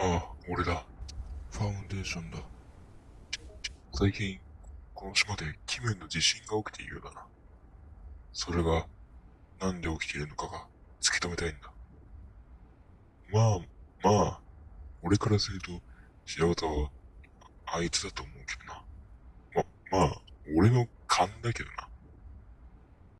ああ、俺だ。ファウンデーションだ。最近、この島で奇妙な地震が起きているようだな。それが、なんで起きているのかが突き止めたいんだ。まあ、まあ、俺からすると、白旗は、あいつだと思うけどな。ま、まあ、俺の勘だけどな。